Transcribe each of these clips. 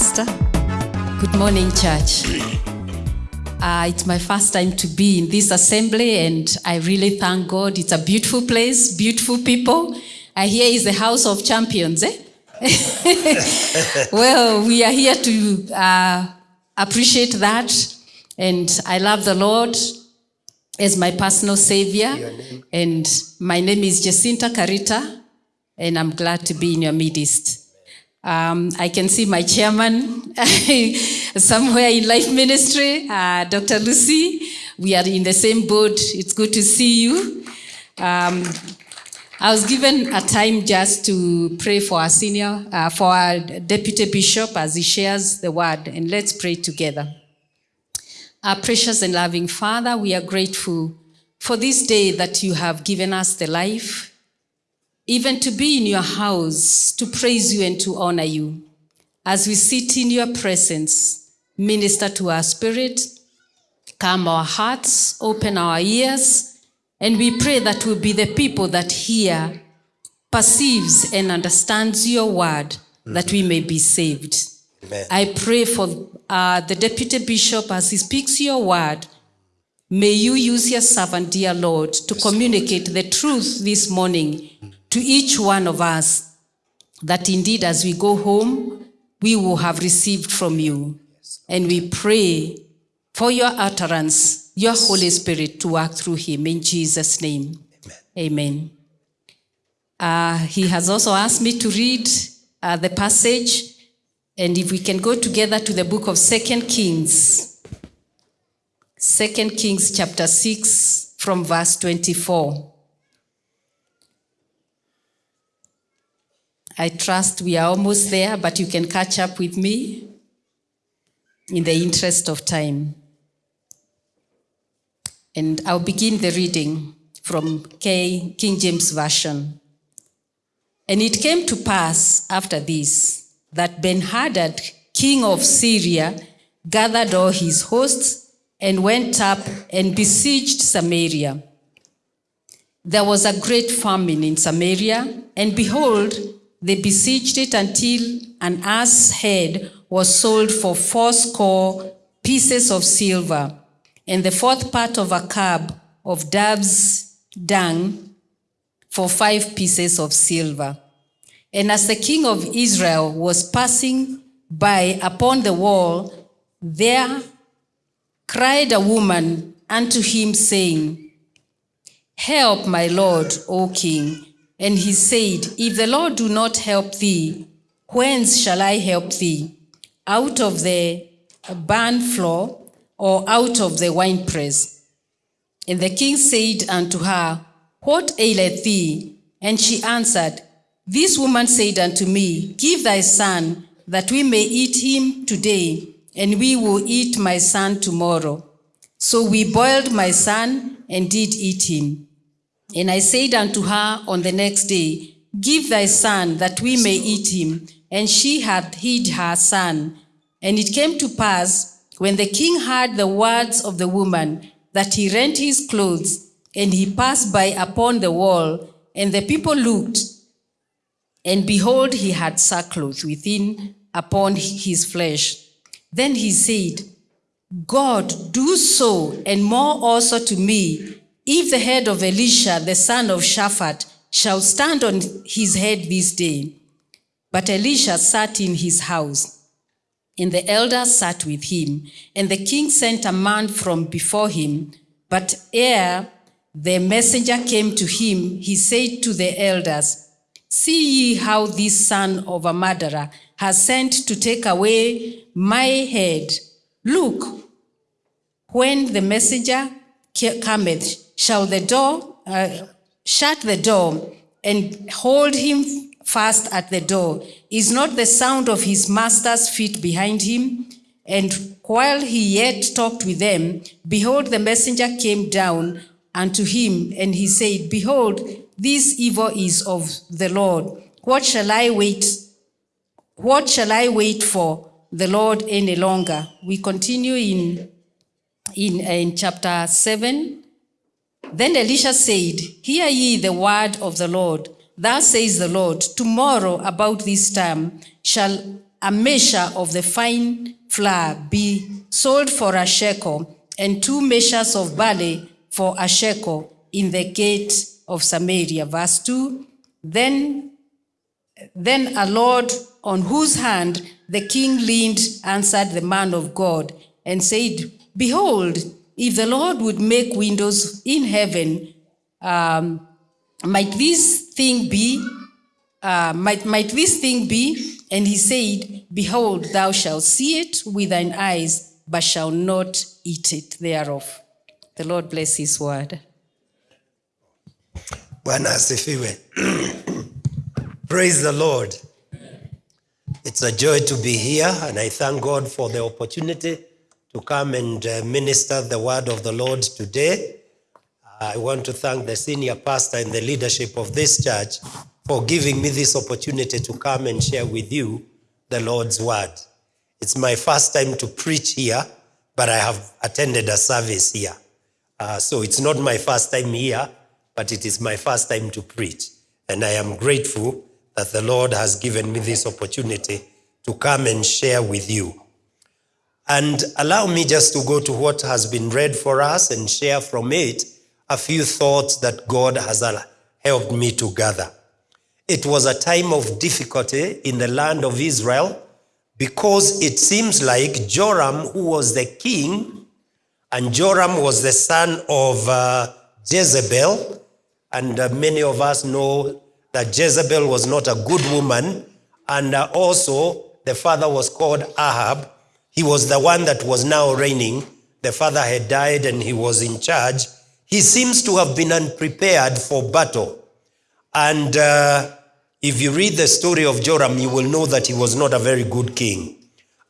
Pastor. Good morning, church. Uh, it's my first time to be in this assembly, and I really thank God. It's a beautiful place, beautiful people. I hear it's the house of champions, eh? well, we are here to uh, appreciate that, and I love the Lord as my personal savior. And my name is Jacinta Carita, and I'm glad to be in your midst. Um, I can see my chairman somewhere in Life Ministry, uh, Dr. Lucy. We are in the same boat. It's good to see you. Um, I was given a time just to pray for our senior, uh, for our deputy bishop as he shares the word, and let's pray together. Our precious and loving Father, we are grateful for this day that you have given us the life, even to be in your house, to praise you and to honor you. As we sit in your presence, minister to our spirit, calm our hearts, open our ears, and we pray that we'll be the people that hear, perceives, and understands your word, that we may be saved. Amen. I pray for uh, the deputy bishop as he speaks your word. May you use your servant, dear Lord, to communicate the truth this morning to each one of us, that indeed as we go home, we will have received from you. And we pray for your utterance, your Holy Spirit to work through him in Jesus' name. Amen. Uh, he has also asked me to read uh, the passage, and if we can go together to the book of Second Kings, Second Kings chapter 6 from verse 24. I trust we are almost there, but you can catch up with me in the interest of time. And I'll begin the reading from K, King James Version. And it came to pass after this that Ben-Hadad, king of Syria, gathered all his hosts and went up and besieged Samaria. There was a great famine in Samaria, and behold, they besieged it until an ass head was sold for fourscore pieces of silver, and the fourth part of a cab of dove's dung for five pieces of silver. And as the king of Israel was passing by upon the wall, there cried a woman unto him, saying, Help, my lord, O king. And he said, If the Lord do not help thee, whence shall I help thee? Out of the barn floor or out of the winepress? And the king said unto her, What aileth thee? And she answered, This woman said unto me, Give thy son, that we may eat him today, and we will eat my son tomorrow. So we boiled my son and did eat him. And I said unto her on the next day, Give thy son, that we may eat him. And she hath hid her son. And it came to pass, when the king heard the words of the woman, that he rent his clothes, and he passed by upon the wall, and the people looked, and behold, he had sackcloth within upon his flesh. Then he said, God, do so, and more also to me, if the head of Elisha, the son of Shaphat, shall stand on his head this day. But Elisha sat in his house, and the elders sat with him. And the king sent a man from before him. But ere the messenger came to him, he said to the elders, See ye how this son of a murderer has sent to take away my head. Look, when the messenger cometh, shall the door, uh, shut the door and hold him fast at the door. Is not the sound of his master's feet behind him? And while he yet talked with them, behold, the messenger came down unto him, and he said, Behold, this evil is of the Lord. What shall I wait? What shall I wait for the Lord any longer? We continue in, in, in chapter 7. Then Elisha said, Hear ye the word of the Lord. Thus says the Lord, Tomorrow about this time shall a measure of the fine flour be sold for a shekel, and two measures of barley for a shekel in the gate of Samaria. Verse 2 Then, then a Lord on whose hand the king leaned answered the man of God and said, Behold, if the Lord would make windows in heaven, um, might this thing be? Uh, might, might this thing be? And he said, Behold, thou shalt see it with thine eyes, but shalt not eat it thereof. The Lord bless his word. Praise the Lord. It's a joy to be here, and I thank God for the opportunity to come and uh, minister the word of the Lord today. I want to thank the senior pastor and the leadership of this church for giving me this opportunity to come and share with you the Lord's word. It's my first time to preach here, but I have attended a service here. Uh, so it's not my first time here, but it is my first time to preach. And I am grateful that the Lord has given me this opportunity to come and share with you. And allow me just to go to what has been read for us and share from it a few thoughts that God has helped me to gather. It was a time of difficulty in the land of Israel because it seems like Joram, who was the king, and Joram was the son of uh, Jezebel, and uh, many of us know that Jezebel was not a good woman, and uh, also the father was called Ahab. He was the one that was now reigning. The father had died and he was in charge. He seems to have been unprepared for battle. And uh, if you read the story of Joram, you will know that he was not a very good king.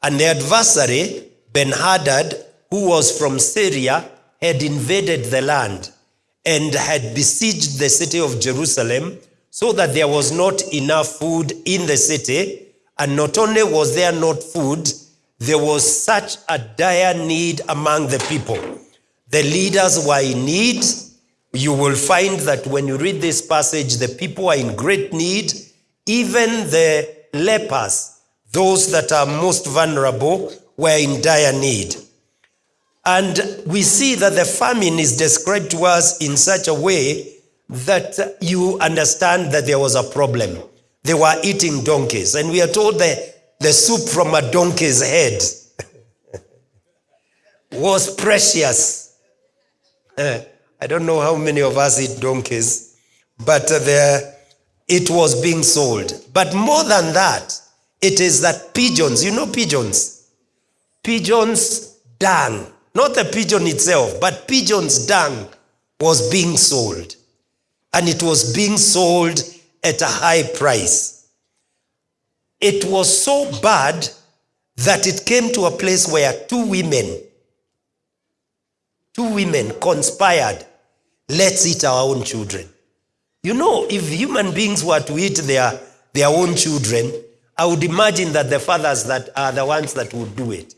And the adversary, Ben Hadad, who was from Syria, had invaded the land and had besieged the city of Jerusalem so that there was not enough food in the city. And not only was there not food, there was such a dire need among the people. The leaders were in need. You will find that when you read this passage, the people are in great need. Even the lepers, those that are most vulnerable, were in dire need. And we see that the famine is described to us in such a way that you understand that there was a problem. They were eating donkeys, and we are told that the soup from a donkey's head was precious. Uh, I don't know how many of us eat donkeys, but uh, there, it was being sold. But more than that, it is that pigeons, you know pigeons? Pigeons' dung, not the pigeon itself, but pigeons' dung was being sold. And it was being sold at a high price. It was so bad that it came to a place where two women, two women conspired, let's eat our own children. You know, if human beings were to eat their, their own children, I would imagine that the fathers that are the ones that would do it.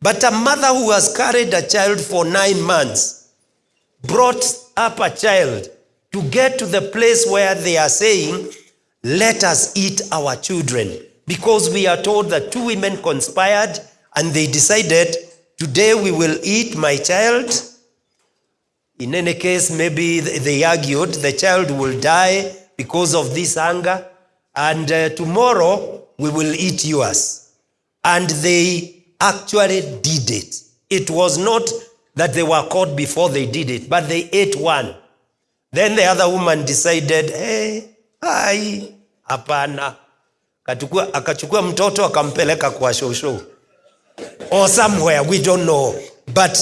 But a mother who has carried a child for nine months brought up a child to get to the place where they are saying, let us eat our children. Because we are told that two women conspired and they decided, today we will eat my child. In any case, maybe they argued the child will die because of this hunger, and uh, tomorrow we will eat yours. And they actually did it. It was not that they were caught before they did it, but they ate one. Then the other woman decided, hey, hai, hapana. Katukua, akachukua mtoto akampeleka kwa shosho or somewhere, we don't know. But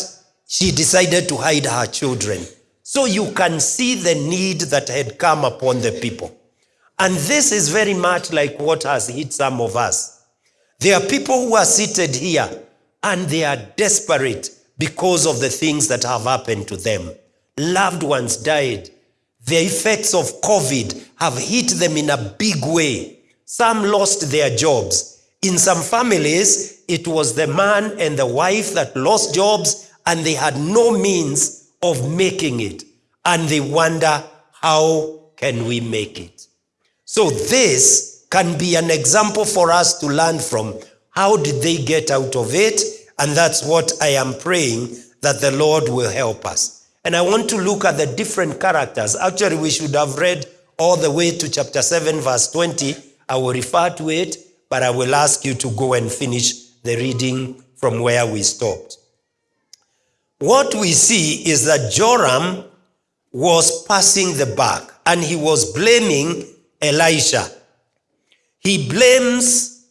she decided to hide her children. So you can see the need that had come upon the people. And this is very much like what has hit some of us. There are people who are seated here and they are desperate because of the things that have happened to them. Loved ones died. The effects of COVID have hit them in a big way. Some lost their jobs. In some families, it was the man and the wife that lost jobs and they had no means of making it. And they wonder, how can we make it? So this can be an example for us to learn from How did they get out of it? And that's what I am praying that the Lord will help us. And I want to look at the different characters. Actually, we should have read all the way to chapter 7, verse 20. I will refer to it, but I will ask you to go and finish the reading from where we stopped. What we see is that Joram was passing the buck and he was blaming Elisha. He blames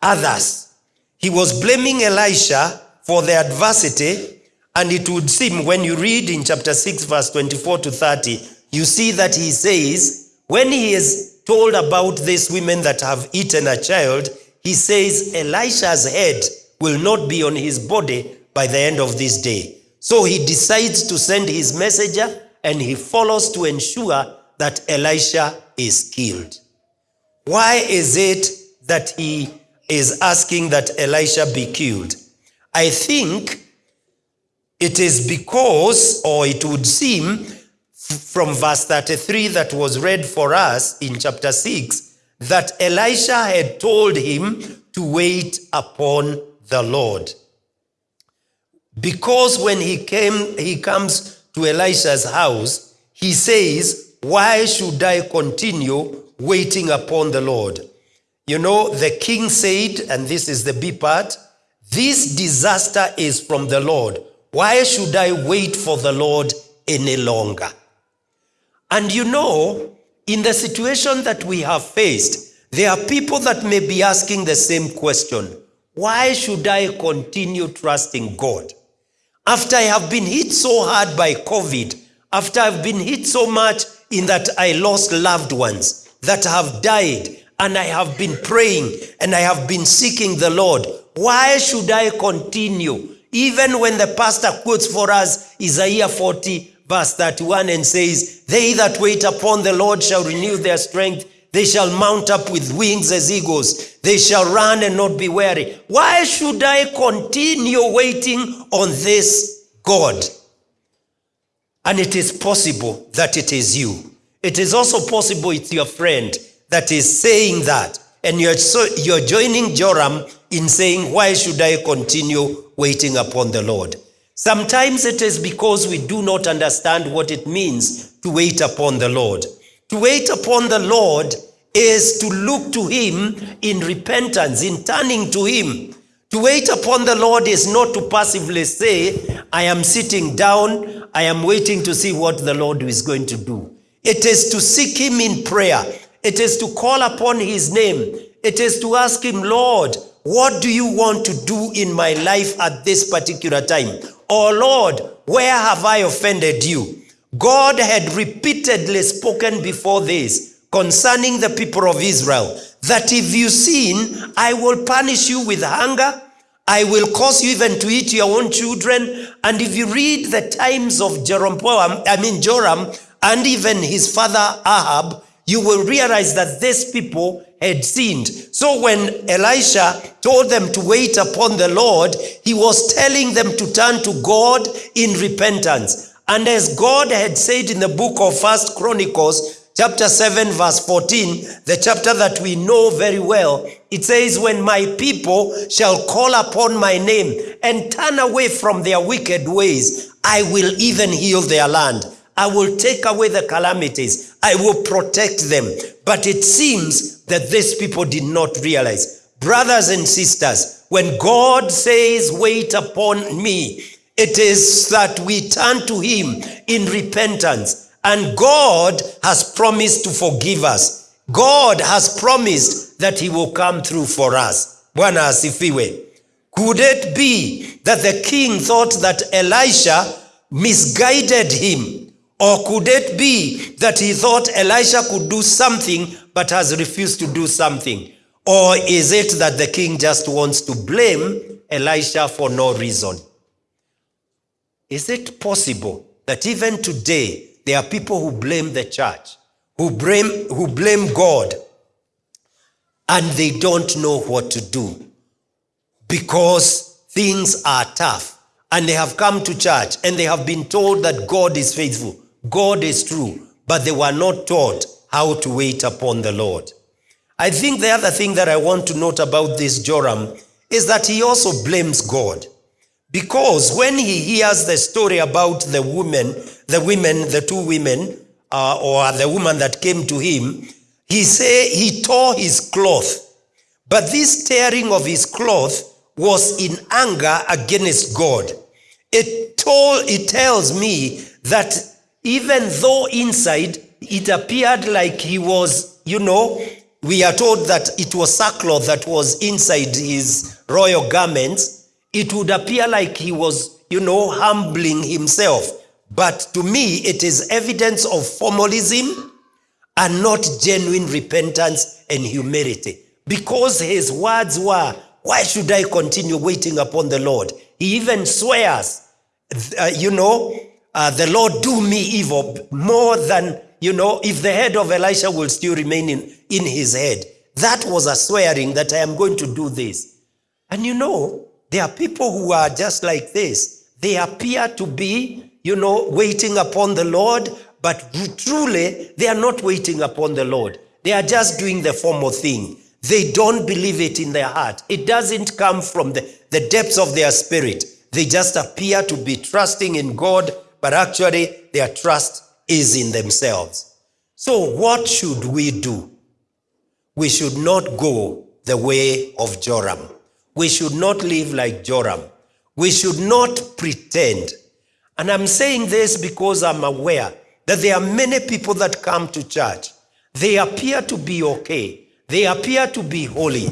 others. He was blaming Elisha for the adversity, and it would seem when you read in chapter 6, verse 24 to 30, you see that he says, when he is told about these women that have eaten a child, he says, Elisha's head will not be on his body by the end of this day. So he decides to send his messenger and he follows to ensure that Elisha is killed. Why is it that he is asking that Elisha be killed? I think it is because, or it would seem from verse 33 that was read for us in chapter 6, that Elisha had told him to wait upon the Lord. Because when he came, he comes to Elisha's house, he says, Why should I continue waiting upon the Lord? You know, the king said, and this is the B part, this disaster is from the Lord. Why should I wait for the Lord any longer? And you know, in the situation that we have faced, there are people that may be asking the same question Why should I continue trusting God? After I have been hit so hard by COVID, after I've been hit so much in that I lost loved ones that have died, and I have been praying and I have been seeking the Lord, why should I continue? Even when the pastor quotes for us Isaiah 40, verse 31, and says, They that wait upon the Lord shall renew their strength. They shall mount up with wings as eagles. They shall run and not be weary. Why should I continue waiting on this God? And it is possible that it is you. It is also possible it's your friend that is saying that. And you're, so, you're joining Joram in saying, Why should I continue waiting upon the Lord? Sometimes it is because we do not understand what it means to wait upon the Lord. To wait upon the Lord is to look to Him in repentance, in turning to Him. To wait upon the Lord is not to passively say, I am sitting down, I am waiting to see what the Lord is going to do. It is to seek Him in prayer. It is to call upon His name. It is to ask Him, Lord, what do you want to do in my life at this particular time? Or, Lord, where have I offended you? God had repeatedly spoken before this concerning the people of Israel that if you sin, I will punish you with hunger. I will cause you even to eat your own children. And if you read the times of Jeroboam, I mean Joram, and even his father Ahab, you will realize that these people had sinned. So when Elisha told them to wait upon the Lord, he was telling them to turn to God in repentance. And as God had said in the book of First Chronicles, chapter 7, verse 14, the chapter that we know very well, it says, When my people shall call upon my name and turn away from their wicked ways, I will even heal their land. I will take away the calamities. I will protect them. But it seems that these people did not realize. Brothers and sisters, when God says, Wait upon me, it is that we turn to Him in repentance. And God has promised to forgive us. God has promised that He will come through for us. Could it be that the king thought that Elisha misguided him? Or could it be that he thought Elisha could do something but has refused to do something? Or is it that the king just wants to blame Elisha for no reason? Is it possible that even today there are people who blame the church, who blame, who blame God, and they don't know what to do because things are tough and they have come to church and they have been told that God is faithful? God is true, but they were not taught how to wait upon the Lord. I think the other thing that I want to note about this Joram is that he also blames God. Because when he hears the story about the women, the women, the two women, uh, or the woman that came to him, he say he tore his cloth. But this tearing of his cloth was in anger against God. It told it tells me that even though inside it appeared like he was, you know, we are told that it was sackcloth that was inside his royal garments, it would appear like he was, you know, humbling himself. But to me, it is evidence of formalism and not genuine repentance and humility. Because his words were, Why should I continue waiting upon the Lord? He even swears, uh, you know, uh, the Lord do me evil more than, you know, if the head of Elisha will still remain in, in his head. That was a swearing that I am going to do this. And you know, there are people who are just like this. They appear to be, you know, waiting upon the Lord, but truly they are not waiting upon the Lord. They are just doing the formal thing. They don't believe it in their heart. It doesn't come from the, the depths of their spirit. They just appear to be trusting in God, but actually their trust is in themselves. So, what should we do? We should not go the way of Joram. We should not live like Joram. We should not pretend. And I'm saying this because I'm aware that there are many people that come to church. They appear to be okay. They appear to be holy.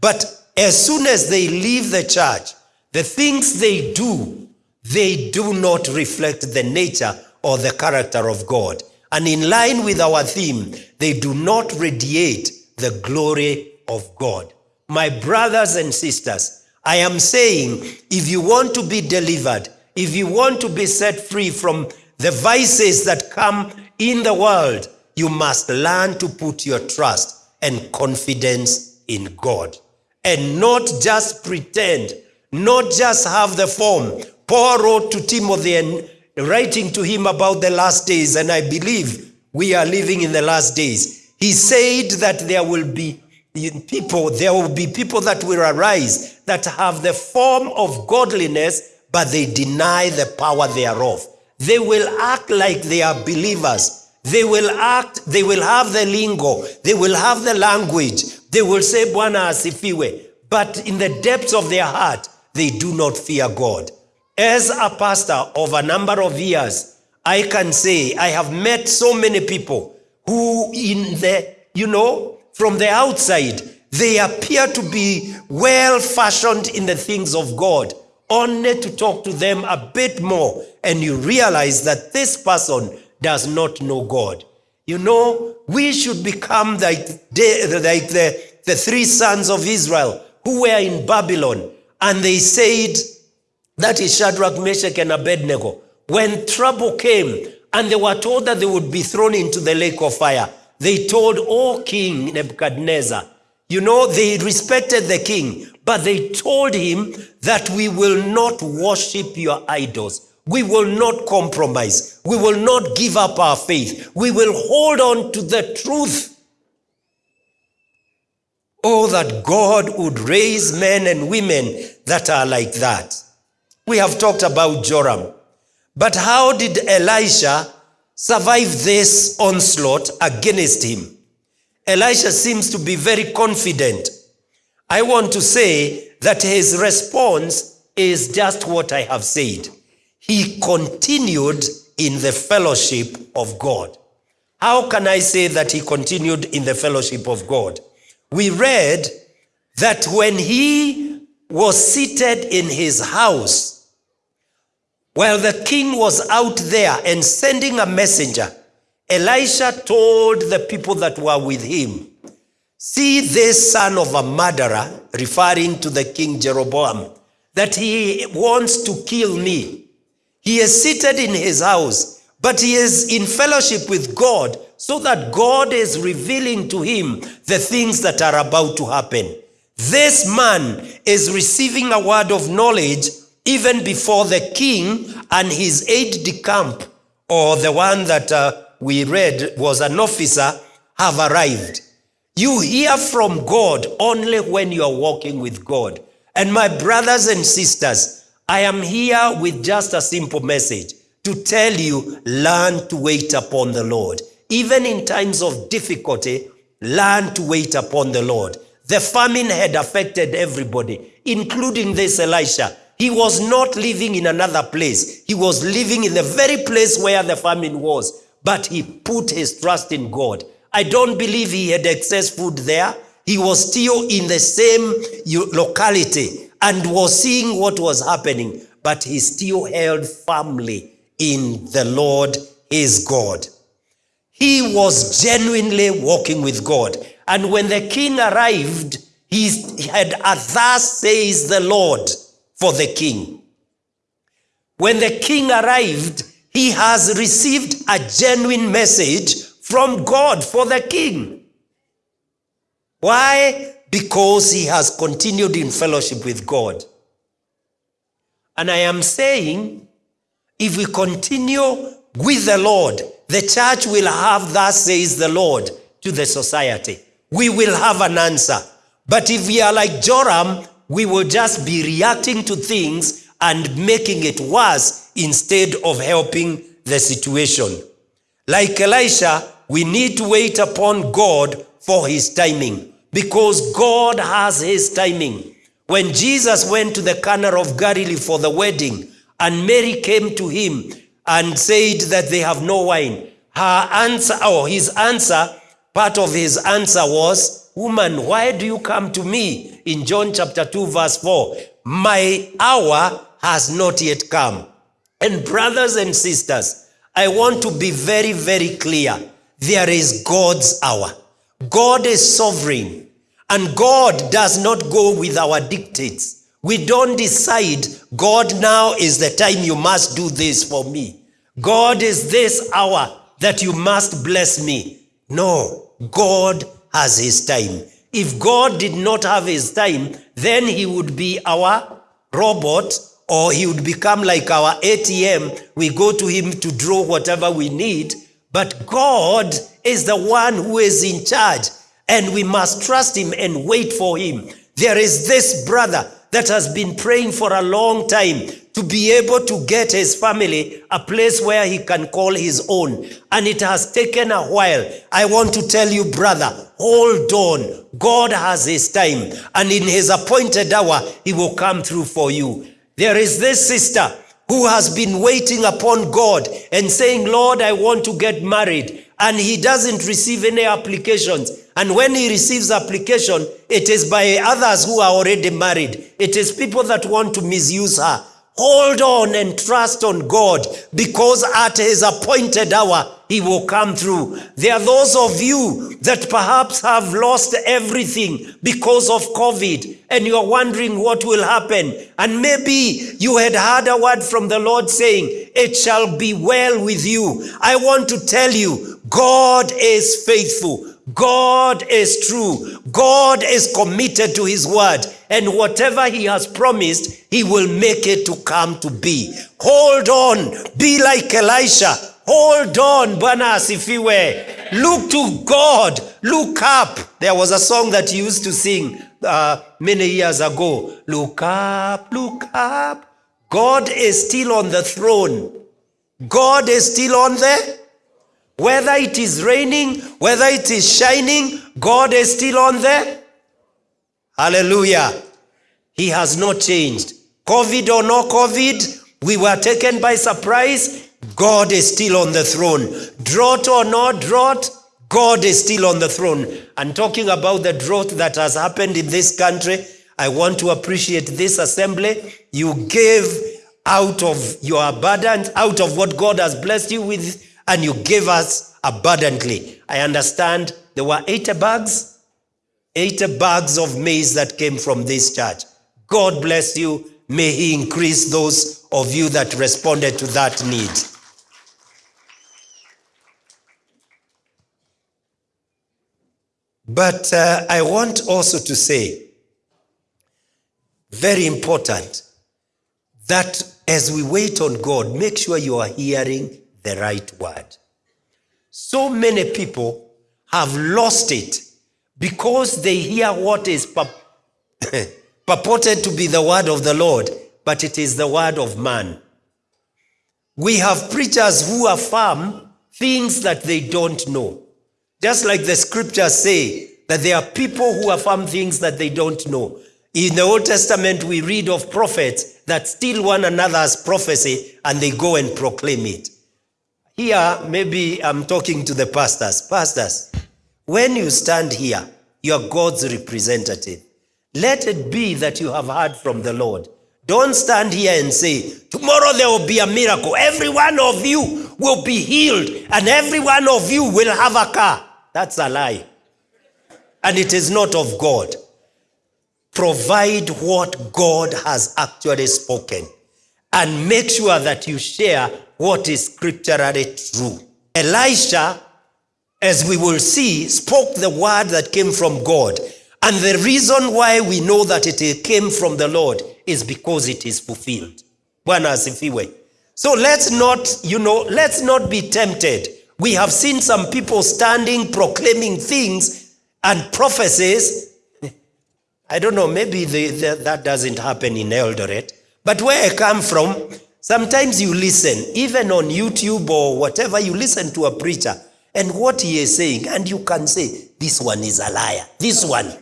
But as soon as they leave the church, the things they do, they do not reflect the nature or the character of God. And in line with our theme, they do not radiate the glory of God. My brothers and sisters, I am saying if you want to be delivered, if you want to be set free from the vices that come in the world, you must learn to put your trust and confidence in God and not just pretend, not just have the form. Paul wrote to Timothy and writing to him about the last days, and I believe we are living in the last days. He said that there will be people, there will be people that will arise that have the form of godliness, but they deny the power thereof. They will act like they are believers, they will act, they will have the lingo, they will have the language, they will say Bwana asifiwe, but in the depths of their heart, they do not fear God. As a pastor of a number of years, I can say I have met so many people who in the, you know, from the outside, they appear to be well fashioned in the things of God, only to talk to them a bit more, and you realize that this person does not know God. You know, we should become like, the, like the, the three sons of Israel who were in Babylon and they said, that is Shadrach, Meshach, and Abednego. When trouble came and they were told that they would be thrown into the lake of fire, they told, Oh, King Nebuchadnezzar, you know, they respected the king, but they told him that we will not worship your idols. We will not compromise. We will not give up our faith. We will hold on to the truth. Oh, that God would raise men and women that are like that. We have talked about Joram. But how did Elisha survive this onslaught against him? Elisha seems to be very confident. I want to say that his response is just what I have said he continued in the fellowship of God. How can I say that he continued in the fellowship of God? We read that when he was seated in his house, while the king was out there and sending a messenger, Elisha told the people that were with him, See this son of a murderer, referring to the king Jeroboam, that he wants to kill me. He is seated in his house, but he is in fellowship with God so that God is revealing to him the things that are about to happen. This man is receiving a word of knowledge even before the king and his aide de camp, or the one that uh, we read was an officer, have arrived. You hear from God only when you are walking with God. And my brothers and sisters, I am here with just a simple message to tell you learn to wait upon the Lord. Even in times of difficulty, learn to wait upon the Lord. The famine had affected everybody, including this Elisha. He was not living in another place, he was living in the very place where the famine was, but he put his trust in God. I don't believe he had excess food there. He was still in the same locality and was seeing what was happening, but he still held firmly in the Lord his God. He was genuinely walking with God. And when the king arrived, he had a thus says the Lord for the king. When the king arrived, he has received a genuine message from God for the king. Why? Because he has continued in fellowship with God. And I am saying, if we continue with the Lord, the church will have, thus says the Lord, to the society. We will have an answer. But if we are like Joram, we will just be reacting to things and making it worse instead of helping the situation. Like Elisha, we need to wait upon God for his timing because God has his timing. When Jesus went to the Cana of Galilee for the wedding, and Mary came to him and said that they have no wine, her answer, or his answer, part of his answer was, Woman, why do you come to me? In John chapter 2, verse 4, my hour has not yet come. And brothers and sisters, I want to be very, very clear. There is God's hour. God is sovereign, and God does not go with our dictates. We don't decide, God, now is the time you must do this for me. God is this hour that you must bless me. No, God has his time. If God did not have his time, then he would be our robot or he would become like our ATM. We go to him to draw whatever we need. But God is the one who is in charge, and we must trust him and wait for him. There is this brother that has been praying for a long time to be able to get his family a place where he can call his own. And it has taken a while. I want to tell you, brother, hold on. God has his time, and in his appointed hour, he will come through for you. There is this sister who has been waiting upon God and saying, Lord, I want to get married. And he doesn't receive any applications. And when he receives application, it is by others who are already married. It is people that want to misuse her. Hold on and trust on God because at his appointed hour, he will come through. There are those of you that perhaps have lost everything because of COVID and you are wondering what will happen. And maybe you had heard a word from the Lord saying, It shall be well with you. I want to tell you, God is faithful. God is true. God is committed to his word. And whatever he has promised, he will make it to come to be. Hold on. Be like Elisha. Hold on, Bwana asifiwe. Look to God. Look up. There was a song that he used to sing uh, many years ago. Look up, look up. God is still on the throne. God is still on the whether it is raining, whether it is shining, God is still on there. Hallelujah. He has not changed. COVID or no COVID, we were taken by surprise. God is still on the throne. Drought or no drought, God is still on the throne. And talking about the drought that has happened in this country, I want to appreciate this assembly. You gave out of your abundance, out of what God has blessed you with, and you gave us abundantly. I understand there were 80 bags, 80 bags of maize that came from this church. God bless you. May He increase those of you that responded to that need. But uh, I want also to say, very important, that as we wait on God, make sure you are hearing the right word. So many people have lost it because they hear what is pur- purported to be the word of the Lord, but it is the word of man. We have preachers who affirm things that they don't know. Just like the scriptures say that there are people who affirm things that they don't know. In the Old Testament, we read of prophets that steal one another's prophecy and they go and proclaim it. Here, maybe I'm talking to the pastors. Pastors, when you stand here, you're God's representative. Let it be that you have heard from the Lord. Don't stand here and say, Tomorrow there will be a miracle. Every one of you will be healed, and every one of you will have a car. That's a lie. And it is not of God. Provide what God has actually spoken and make sure that you share what is scripturally true. Elisha, as we will see, spoke the word that came from God. And the reason why we know that it came from the Lord is because it is fulfilled. Bwana. So let's not, you know, let's not be tempted. We have seen some people standing proclaiming things and prophecies. I don't know, maybe that doesn't happen in Eldoret. But where I come from, sometimes you listen, even on YouTube or whatever, you listen to a preacher and what he is saying, and you can say, This one is a liar. This one.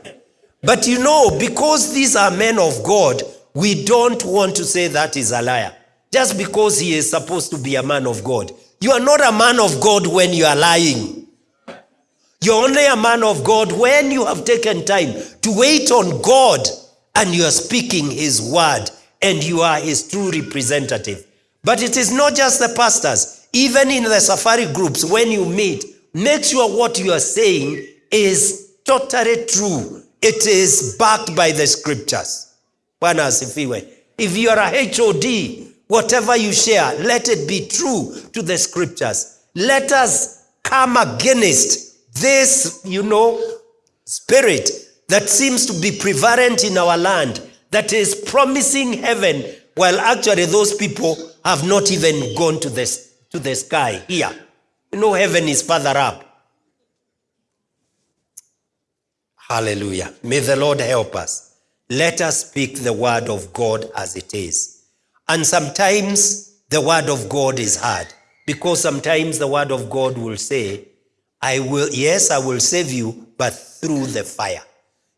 But you know, because these are men of God, we don't want to say that is a liar. Just because he is supposed to be a man of God. You are not a man of God when you are lying. You're only a man of God when you have taken time to wait on God and you are speaking his word and you are his true representative. But it is not just the pastors, even in the safari groups, when you meet, make sure what you are saying is totally true. It is backed by the scriptures. If you are a HOD, whatever you share, let it be true to the scriptures. Let us come against this, you know, spirit that seems to be prevalent in our land that is promising heaven while actually those people have not even gone to the, to the sky here. You know, heaven is further up. Hallelujah. May the Lord help us. Let us speak the word of God as it is. And sometimes the word of God is hard because sometimes the word of God will say, I will, yes, I will save you, but through the fire.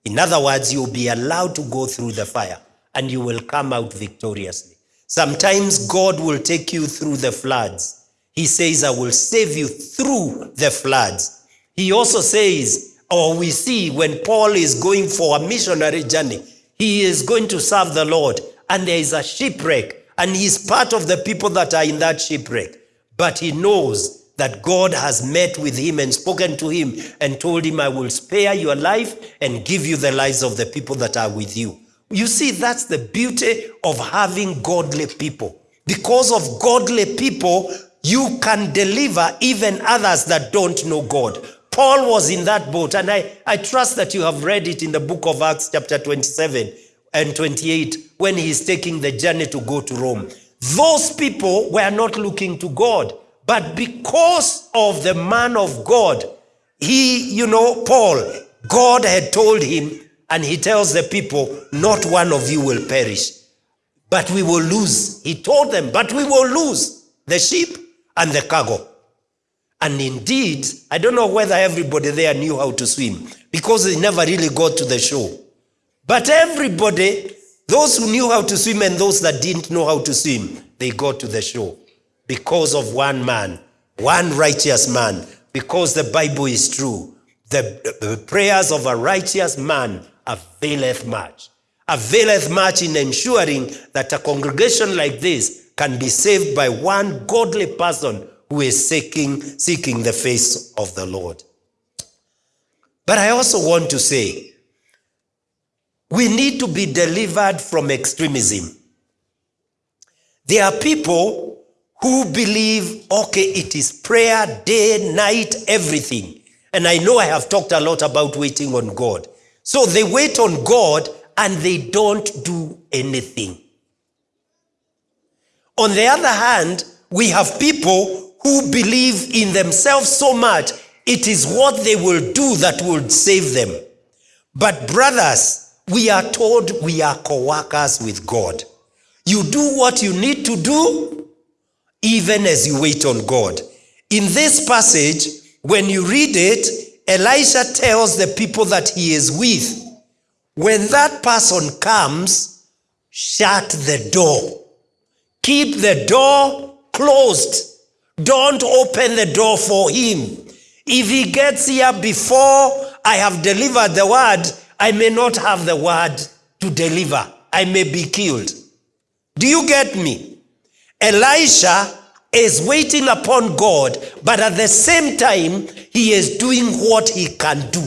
In other words, you'll be allowed to go through the fire and you will come out victoriously. Sometimes God will take you through the floods. He says, I will save you through the floods. He also says, or we see when Paul is going for a missionary journey, he is going to serve the Lord and there is a shipwreck and he's part of the people that are in that shipwreck. But he knows that God has met with him and spoken to him and told him, I will spare your life and give you the lives of the people that are with you. You see, that's the beauty of having godly people. Because of godly people, you can deliver even others that don't know God. Paul was in that boat, and I, I trust that you have read it in the book of Acts, chapter 27 and 28, when he's taking the journey to go to Rome. Those people were not looking to God, but because of the man of God, he, you know, Paul, God had told him, and he tells the people, Not one of you will perish, but we will lose. He told them, But we will lose the sheep and the cargo. And indeed, I don't know whether everybody there knew how to swim because they never really got to the shore. But everybody, those who knew how to swim and those that didn't know how to swim, they got to the shore because of one man, one righteous man, because the Bible is true. The, the prayers of a righteous man availeth much. Availeth much in ensuring that a congregation like this can be saved by one godly person who is seeking, seeking the face of the Lord. But I also want to say, we need to be delivered from extremism. There are people who believe, okay, it is prayer, day, night, everything. And I know I have talked a lot about waiting on God. So they wait on God and they don't do anything. On the other hand, we have people who believe in themselves so much, it is what they will do that will save them. But, brothers, we are told we are co workers with God. You do what you need to do, even as you wait on God. In this passage, when you read it, Elisha tells the people that he is with, when that person comes, shut the door. Keep the door closed. Don't open the door for him. If he gets here before I have delivered the word, I may not have the word to deliver. I may be killed. Do you get me? Elisha is waiting upon God, but at the same time, he is doing what he can do.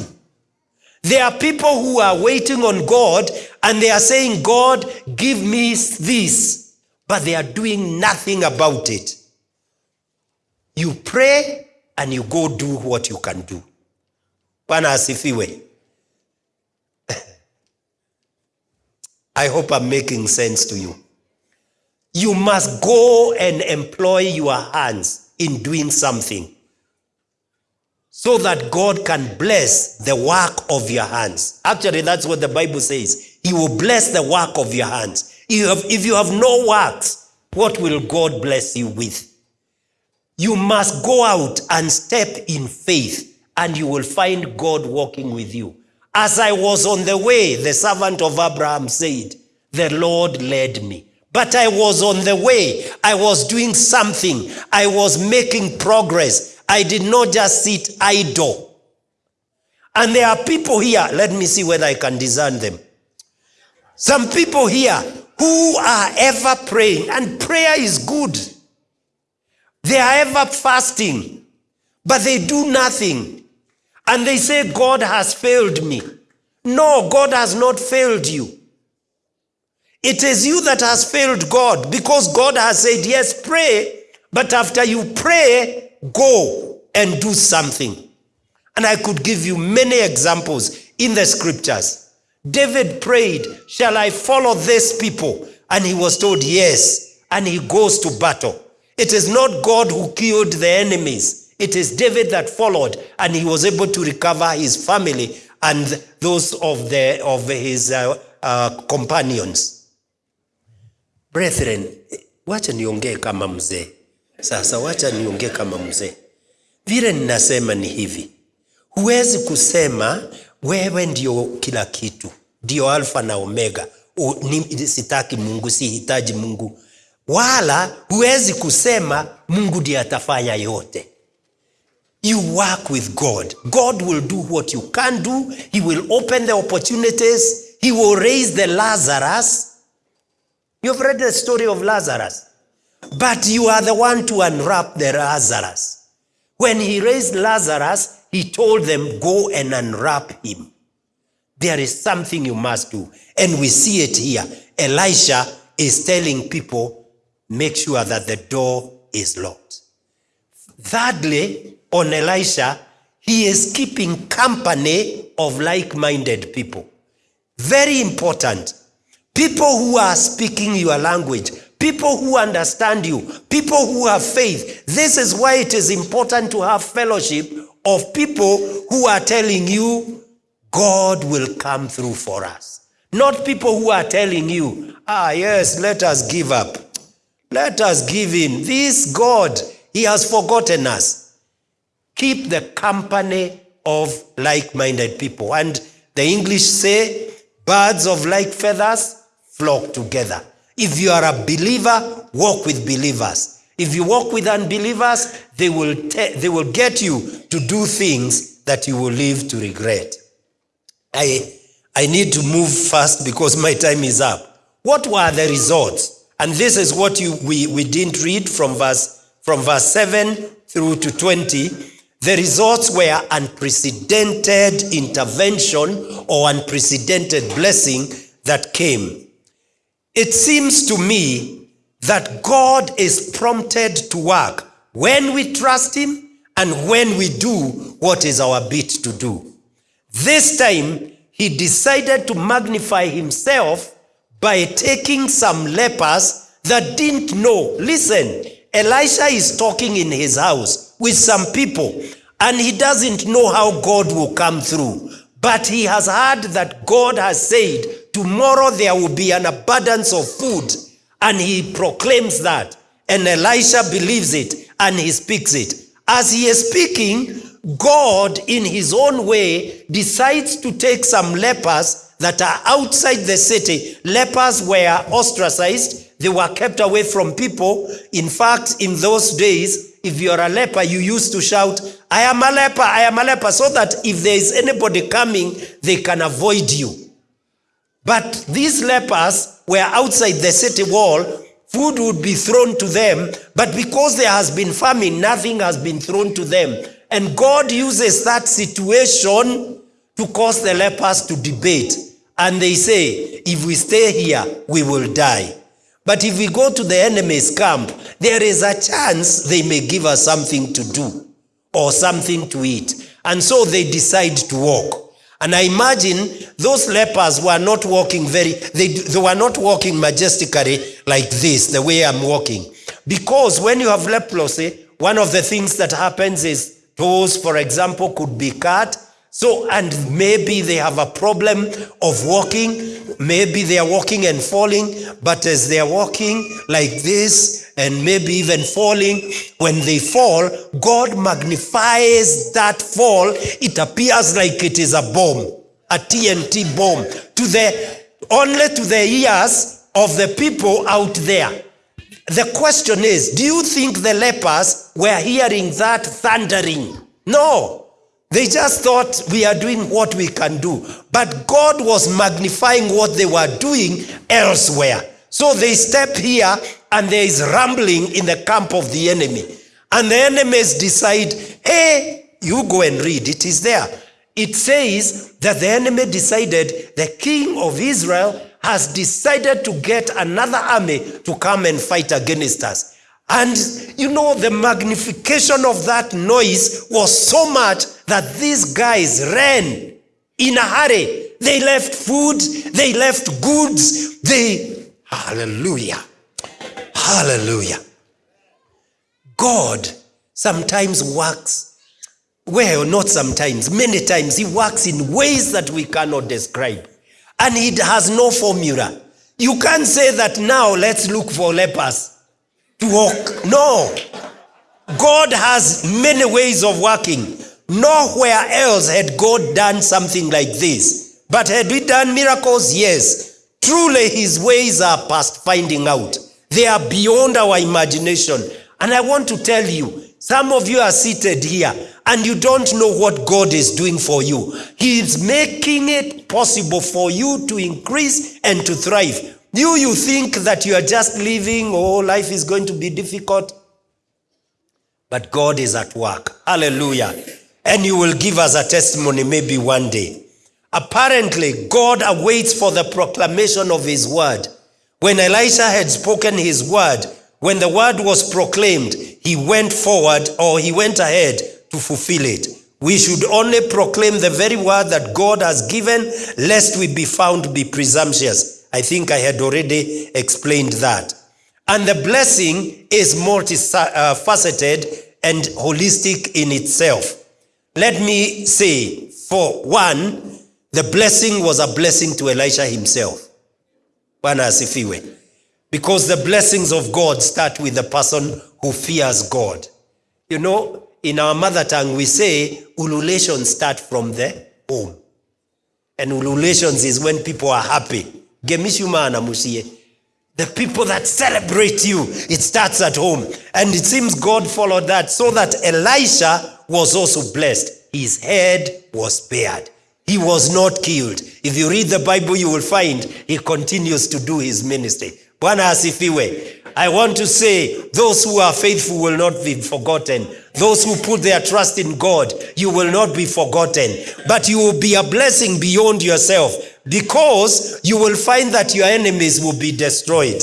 There are people who are waiting on God and they are saying, God, give me this, but they are doing nothing about it. You pray and you go do what you can do. Bwana asifiwe. I hope I'm making sense to you. You must go and employ your hands in doing something so that God can bless the work of your hands. Actually, that's what the Bible says. He will bless the work of your hands. If you have, if you have no works, what will God bless you with? You must go out and step in faith, and you will find God walking with you. As I was on the way, the servant of Abraham said, The Lord led me. But I was on the way. I was doing something. I was making progress. I did not just sit idle. And there are people here, let me see whether I can discern them. Some people here who are ever praying, and prayer is good. They are ever fasting, but they do nothing. And they say, God has failed me. No, God has not failed you. It is you that has failed God because God has said, Yes, pray, but after you pray, go and do something. And I could give you many examples in the scriptures. David prayed, Shall I follow these people? And he was told, Yes. And he goes to battle. It is not God who killed the enemies, it is David that followed, and he was able to recover his family and those of, the, of his uh, uh, companions. Brethren, wacha niongee kama mzee. Sasa wacha niongee kama mzee. Vile ninasema ni hivi, huwezi kusema wewe ndio kila kitu, ndio alfa na omega. U, ni, sitaki Mungu, sihitaji Mungu, wala huwezi kusema Mungu ndiye atafanya yote. You work with God. God will do what you can do. He will open the opportunities. He will raise the Lazarus. You've read the story of Lazarus. But you are the one to unwrap the Lazarus. When he raised Lazarus, he told them, Go and unwrap him. There is something you must do. And we see it here. Elisha is telling people, Make sure that the door is locked. Thirdly, on Elisha, he is keeping company of like minded people. Very important. People who are speaking your language, people who understand you, people who have faith. This is why it is important to have fellowship of people who are telling you, God will come through for us. Not people who are telling you, ah, yes, let us give up. Let us give in. This God, He has forgotten us. Keep the company of like minded people. And the English say, birds of like feathers flock together. If you are a believer, walk with believers. If you walk with unbelievers, they will, they will get you to do things that you will live to regret. I, I need to move fast because my time is up. What were the results? And this is what you, we, we didn't read from verse, from verse 7 through to 20. The results were unprecedented intervention or unprecedented blessing that came. It seems to me that God is prompted to work when we trust Him and when we do what is our bit to do. This time, He decided to magnify Himself by taking some lepers that didn't know. Listen, Elisha is talking in his house with some people, and he doesn't know how God will come through. But he has heard that God has said, Tomorrow there will be an abundance of food. And he proclaims that. And Elisha believes it and he speaks it. As he is speaking, God, in his own way, decides to take some lepers that are outside the city. Lepers were ostracized, they were kept away from people. In fact, in those days, if you're a leper, you used to shout, I am a leper, I am a leper, so that if there is anybody coming, they can avoid you. But these lepers were outside the city wall. Food would be thrown to them, but because there has been famine, nothing has been thrown to them. And God uses that situation to cause the lepers to debate. And they say, if we stay here, we will die. But if we go to the enemy's camp, there is a chance they may give us something to do or something to eat. And so they decide to walk. And I imagine those lepers were not walking very, they, they were not walking majestically like this, the way I'm walking. Because when you have leprosy, one of the things that happens is toes, for example, could be cut. So, and maybe they have a problem of walking. Maybe they are walking and falling, but as they are walking like this, and maybe even falling, when they fall, God magnifies that fall. It appears like it is a bomb, a TNT bomb, to the only to the ears of the people out there. The question is, do you think the lepers were hearing that thundering? No. They just thought we are doing what we can do. But God was magnifying what they were doing elsewhere. So they step here and there is rumbling in the camp of the enemy. And the enemies decide, hey, you go and read. It is there. It says that the enemy decided the king of Israel has decided to get another army to come and fight against us. And you know, the magnification of that noise was so much that these guys ran in a hurry. They left food, they left goods, they. Hallelujah. Hallelujah. God sometimes works, well, not sometimes, many times, He works in ways that we cannot describe. And He has no formula. You can't say that now let's look for lepers to walk. No. God has many ways of working. Nowhere else had God done something like this. But had we done miracles? Yes. Truly, his ways are past finding out. They are beyond our imagination. And I want to tell you, some of you are seated here and you don't know what God is doing for you. He is making it possible for you to increase and to thrive. You, you think that you are just living, oh, life is going to be difficult. But God is at work. Hallelujah. And you will give us a testimony maybe one day. Apparently, God awaits for the proclamation of his word. When Elisha had spoken his word, when the word was proclaimed, he went forward or he went ahead to fulfill it. We should only proclaim the very word that God has given, lest we be found to be presumptuous. I think I had already explained that. And the blessing is multifaceted uh, and holistic in itself. Let me say, for one, the blessing was a blessing to Elisha himself. Because the blessings of God start with the person who fears God. You know, in our mother tongue, we say ululations start from the home. And ululations is when people are happy. The people that celebrate you, it starts at home. And it seems God followed that so that Elisha was also blessed. His head was spared. He was not killed. If you read the Bible, you will find he continues to do his ministry. Bwana. I want to say, those who are faithful will not be forgotten. Those who put their trust in God, you will not be forgotten. But you will be a blessing beyond yourself because you will find that your enemies will be destroyed.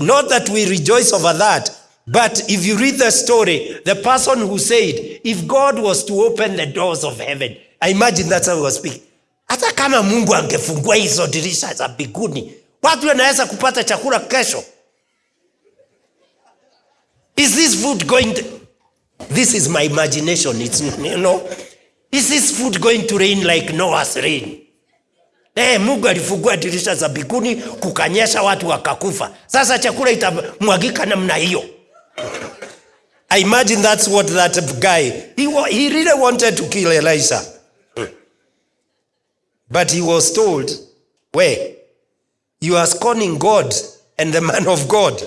Not that we rejoice over that, but if you read the story, the person who said, if God was to open the doors of heaven, I imagine that's how he was speaking. Hata kama Mungu angefungua hizo dirisha za mbinguni, watu wanaweza kupata chakula kesho. Is this food going to... This is my imagination. It's, you know, is this food going to rain like Noah's rain? Eh, Mungu alifungua dirisha za mbinguni kukanyesha watu wakakufa. Sasa chakula itamwagika namna hiyo. I imagine that's what that guy, he, he really wanted to kill Elisha. But he was told, Where? You are scorning God and the man of God.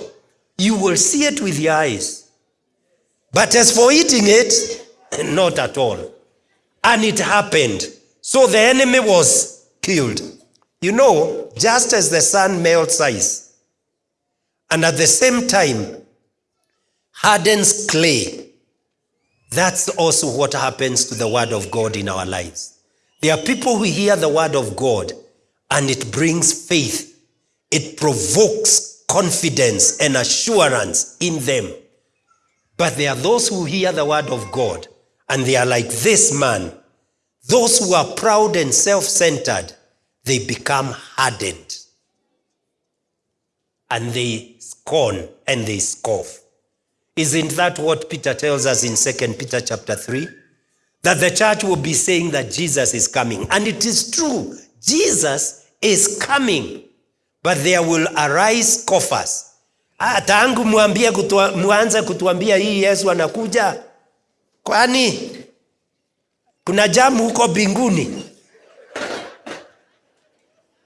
You will see it with your eyes. But as for eating it, not at all. And it happened. So the enemy was killed. You know, just as the sun melts ice, and at the same time hardens clay, that's also what happens to the word of God in our lives. There are people who hear the word of God and it brings faith, it provokes confidence and assurance in them. But there are those who hear the word of God and they are like this man. Those who are proud and self centered, they become hardened and they scorn and they scoff. Isn't that what Peter tells us in 2 Peter chapter 3? That the church will be saying that Jesus is coming. And it is true. Jesus is coming. But there will arise coffers. Ah, tangu muanze kutuambia hii Yesu anakuja. Kwani kuna jamu huko binguni?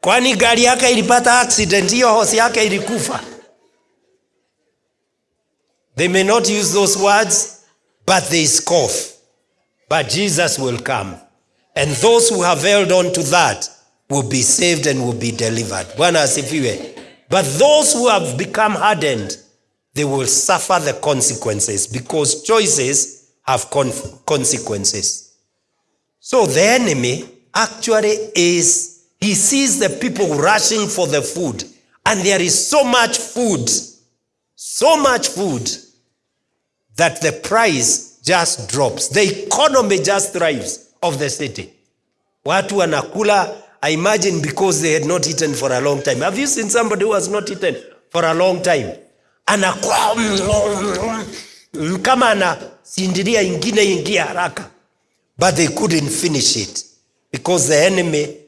Kwani gari yake ilipata accident, hiyo hosi yake ilikufa? They may not use those words, but they scoff. But Jesus will come. And those who have held on to that will be saved and will be delivered. But those who have become hardened, they will suffer the consequences because choices have con- consequences. So the enemy actually is, he sees the people rushing for the food, and there is so much food, so much food that the price just drops. The economy just thrives of the city. Watu wanakula, I imagine because they had not eaten for a long time. Have you seen somebody who has not eaten for a long time? Anakula kama anasindiria ingine ingia haraka. But they couldn't finish it because the enemy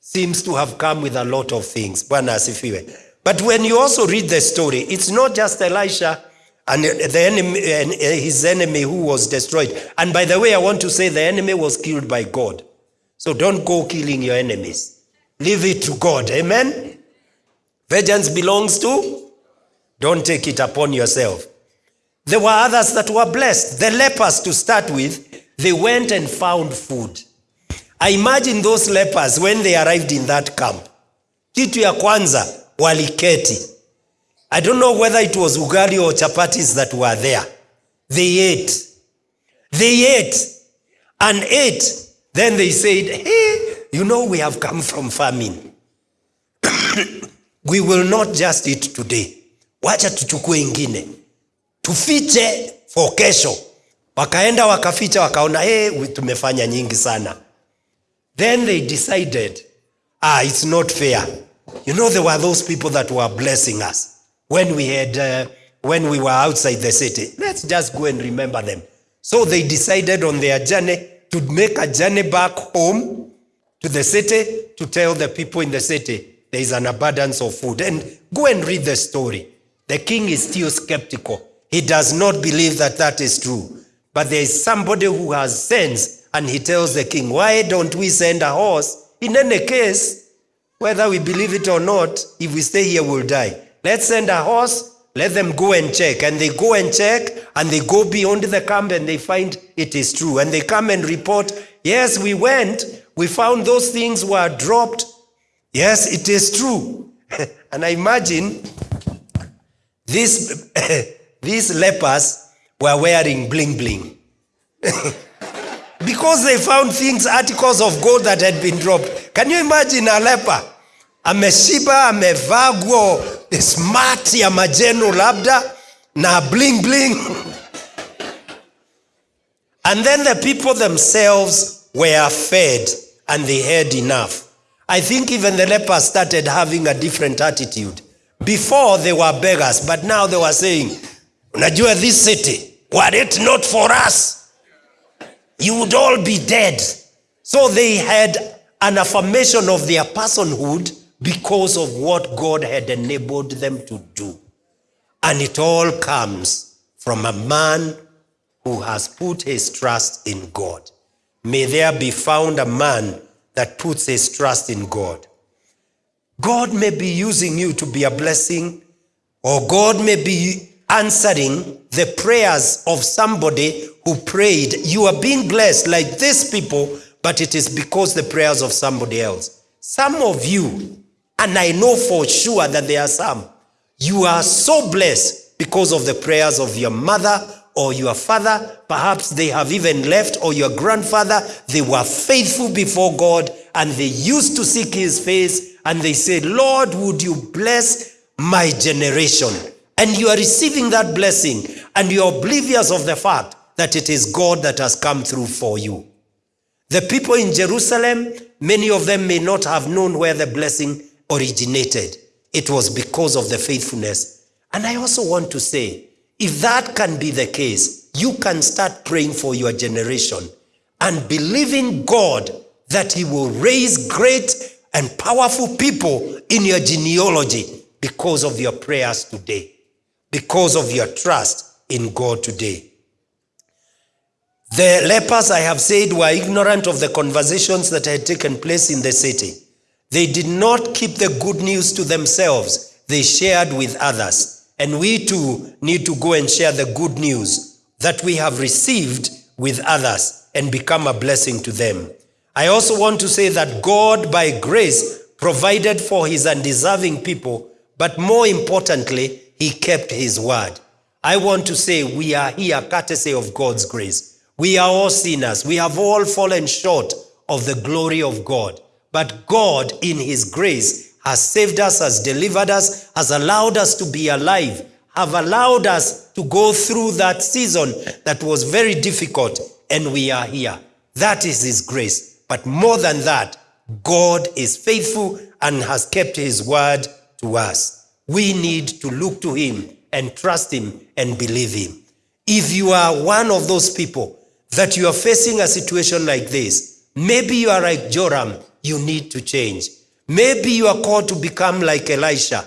seems to have come with a lot of things. Bwana asifiwe. But when you also read the story, it's not just Elisha and the enemy and uh, his enemy who was destroyed. And by the way, I want to say the enemy was killed by God. So don't go killing your enemies. Leave it to God. Amen. Vengeance belongs to. Don't take it upon yourself. There were others that were blessed. The lepers, to start with, they went and found food. I imagine those lepers when they arrived in that camp. Kitu ya kwanza waliketi. I don't know whether it was ugali or chapatis that were there. They ate. They ate and ate. Then they said, Hey, you know, we have come from famine. we will not just eat today. Wacha tuchukue ingine. Tufiche for kesho. Wakaenda wakaficha wakaona, hey, tumefanya nyingi sana. Then they decided, ah, it's not fair. You know, there were those people that were blessing us when we had, uh, when we were outside the city. Let's just go and remember them. So they decided on their journey to make a journey back home to the city to tell the people in the city there is an abundance of food. And go and read the story. The king is still skeptical. He does not believe that that is true. But there is somebody who has sense and he tells the king, Why don't we send a horse? In any case, whether we believe it or not, if we stay here, we'll die. Let's send a horse, let them go and check. And they go and check, and they go beyond the camp and they find it is true. And they come and report, Yes, we went, we found those things were dropped. Yes, it is true. and I imagine these, these lepers were wearing bling bling. because they found things, articles of gold that had been dropped. Can you imagine a leper? Ameshiba, amevaa nguo smart ya majeno labda na bling bling. and then the people themselves were fed and they had enough. I think even the lepers started having a different attitude. Before they were beggars, but now they were saying, Unajua this city, were it not for us, you would all be dead. So they had an affirmation of their personhood because of what God had enabled them to do. And it all comes from a man who has put his trust in God. May there be found a man that puts his trust in God. God may be using you to be a blessing, or God may be answering the prayers of somebody who prayed. You are being blessed like these people, but it is because the prayers of somebody else. Some of you, and I know for sure that there are some, you are so blessed because of the prayers of your mother or your father. Perhaps they have even left, or your grandfather. They were faithful before God and they used to seek his face and they said, Lord, would you bless my generation? And you are receiving that blessing and you are oblivious of the fact that it is God that has come through for you. The people in Jerusalem, many of them may not have known where the blessing originated. It was because of the faithfulness. And I also want to say, if that can be the case, you can start praying for your generation and believing God that He will raise great and powerful people in your genealogy because of your prayers today, because of your trust in God today. The lepers, I have said, were ignorant of the conversations that had taken place in the city. They did not keep the good news to themselves, they shared with others. And we too need to go and share the good news that we have received with others and become a blessing to them. I also want to say that God, by grace, provided for his undeserving people, but more importantly, he kept his word. I want to say we are here courtesy of God's grace. We are all sinners. We have all fallen short of the glory of God. But God, in his grace, has saved us, has delivered us, has allowed us to be alive, have allowed us to go through that season that was very difficult, and we are here. That is his grace. But more than that, God is faithful and has kept his word to us. We need to look to him and trust him and believe him. If you are one of those people that you are facing a situation like this, maybe you are like Joram, you need to change. Maybe you are called to become like Elisha.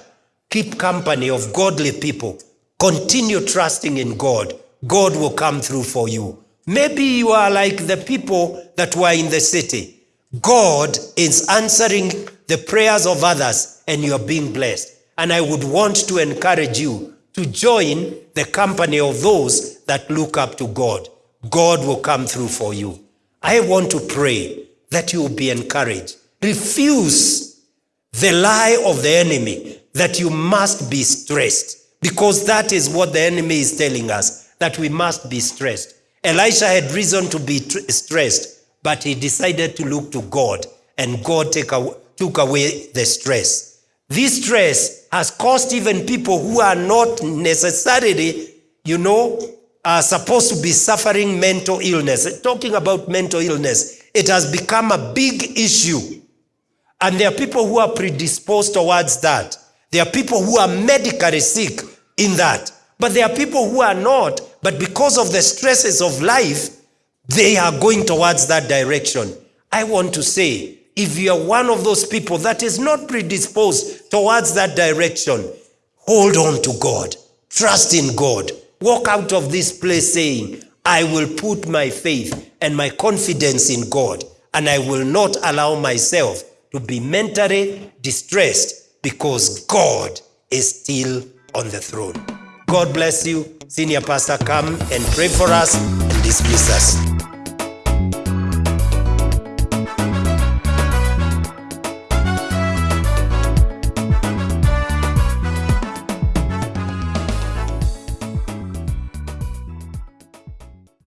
Keep company of godly people. Continue trusting in God. God will come through for you. Maybe you are like the people that were in the city. God is answering the prayers of others and you are being blessed. And I would want to encourage you to join the company of those that look up to God. God will come through for you. I want to pray that you will be encouraged. Refuse the lie of the enemy that you must be stressed because that is what the enemy is telling us that we must be stressed. Elisha had reason to be stressed, but he decided to look to God, and God take away, took away the stress. This stress has caused even people who are not necessarily, you know, are supposed to be suffering mental illness. Talking about mental illness, it has become a big issue. And there are people who are predisposed towards that. There are people who are medically sick in that. But there are people who are not, but because of the stresses of life, they are going towards that direction. I want to say, if you are one of those people that is not predisposed towards that direction, hold on to God. Trust in God. Walk out of this place saying, I will put my faith and my confidence in God, and I will not allow myself to be mentally distressed because God is still on the throne. God bless you. Senior Pastor, come and pray for us and dismiss us.